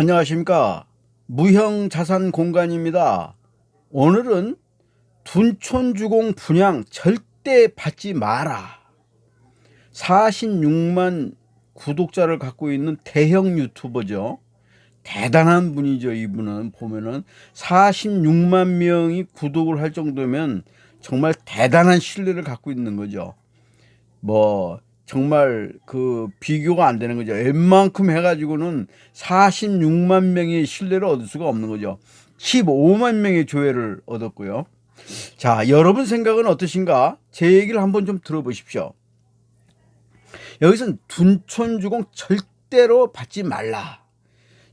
안녕하십니까. 무형자산 공간입니다. 오늘은 둔촌주공 분양 절대 받지 마라. 46만 구독자를 갖고 있는 대형 유튜버죠. 대단한 분이죠 이분은. 보면은 46만 명이 구독을 할 정도면 정말 대단한 신뢰를 갖고 있는 거죠. 뭐 정말 그 비교가 안 되는 거죠. 웬만큼 해가지고는 46만 명의 신뢰를 얻을 수가 없는 거죠. 15만 명의 조회를 얻었고요. 자, 여러분 생각은 어떠신가? 제 얘기를 한번 좀 들어보십시오. 여기서는 둔촌주공 절대로 받지 말라.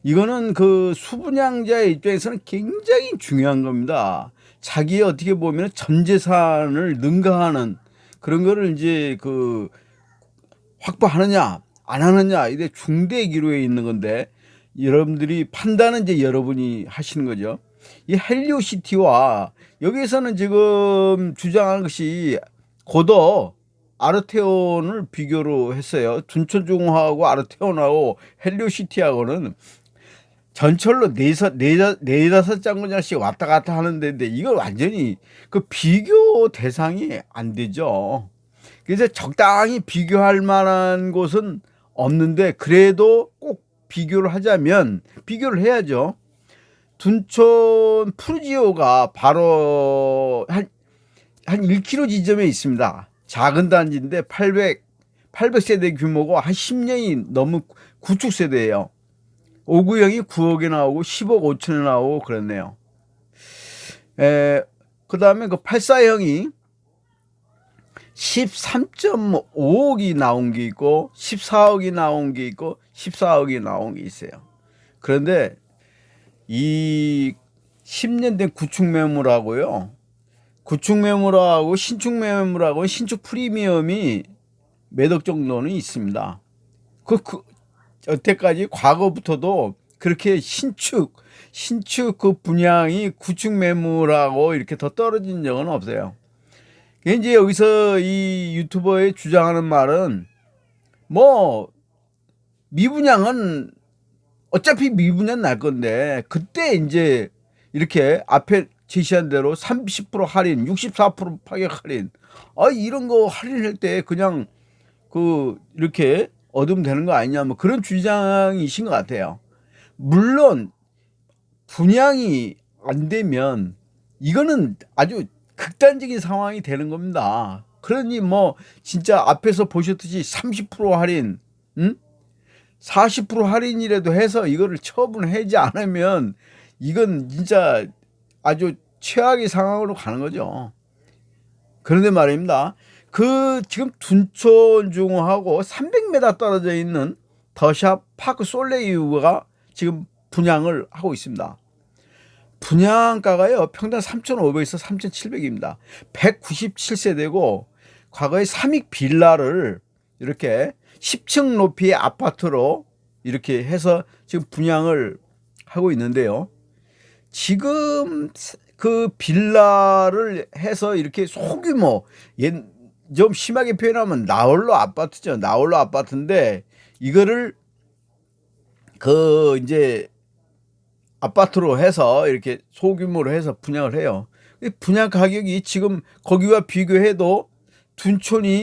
이거는 그 수분양자의 입장에서는 굉장히 중요한 겁니다. 자기의 어떻게 보면 전 재산을 능가하는 그런 거를 이제 그 확보하느냐 안 하느냐 이게 중대 기로에 있는 건데 여러분들이 판단은 이제 여러분이 하시는 거죠. 이 헬리오시티와 여기에서는 지금 주장하는 것이 고도 아르테온을 비교로 했어요. 둔촌중화하고 아르테온하고 헬리오시티하고는 전철로 네서, 네, 네다섯 장군장씩 왔다 갔다 하는데 이걸 완전히 그 비교 대상이 안 되죠. 그래서 적당히 비교할 만한 곳은 없는데 그래도 꼭 비교를 하자면 비교를 해야죠. 둔촌 푸르지오가 바로 한, 한 1km 지점에 있습니다. 작은 단지인데 800, 800세대 규모고 한 10년이 넘은 구축 세대예요. 5구형이 9억에 나오고 10억 5천에 나오고 그랬네요. 에, 그 다음에 그 84형이 13.5억이 나온 게 있고 14억이 나온 게 있고 14억이 나온 게 있어요. 그런데 이 10년 된 구축 매물하고요. 구축 매물하고 신축 매물하고 신축 프리미엄이 몇 억 정도는 있습니다. 그, 그 여태까지 과거부터도 그렇게 신축 신축 그 분양이 구축 매물하고 이렇게 더 떨어진 적은 없어요. 이제 여기서 이 유튜버의 주장하는 말은 뭐 미분양은 어차피 미분양 날 건데 그때 이제 이렇게 앞에 제시한 대로 30% 할인, 64% 파격 할인, 아 이런 거 할인할 때 그냥 그 이렇게 얻으면 되는 거 아니냐 뭐 그런 주장이신 것 같아요. 물론 분양이 안 되면 이거는 아주 극단적인 상황이 되는 겁니다. 그러니 뭐 진짜 앞에서 보셨듯이 30% 할인, 응? 40% 할인이라도 해서 이거를 처분하지 않으면 이건 진짜 아주 최악의 상황으로 가는 거죠. 그런데 말입니다. 그 지금 둔촌중하고 300m 떨어져 있는 더샵 파크 솔레이유가 지금 분양을 하고 있습니다. 분양가가요 평당 3,500에서 3,700입니다. 197세대고 과거에 삼익 빌라를 이렇게 10층 높이의 아파트로 이렇게 해서 지금 분양을 하고 있는데요. 지금 그 빌라를 해서 이렇게 소규모 좀 심하게 표현하면 나홀로 아파트죠. 나홀로 아파트인데 이거를 그 이제 아파트로 해서 이렇게 소규모로 해서 분양을 해요. 분양 가격이 지금 거기와 비교해도 둔촌이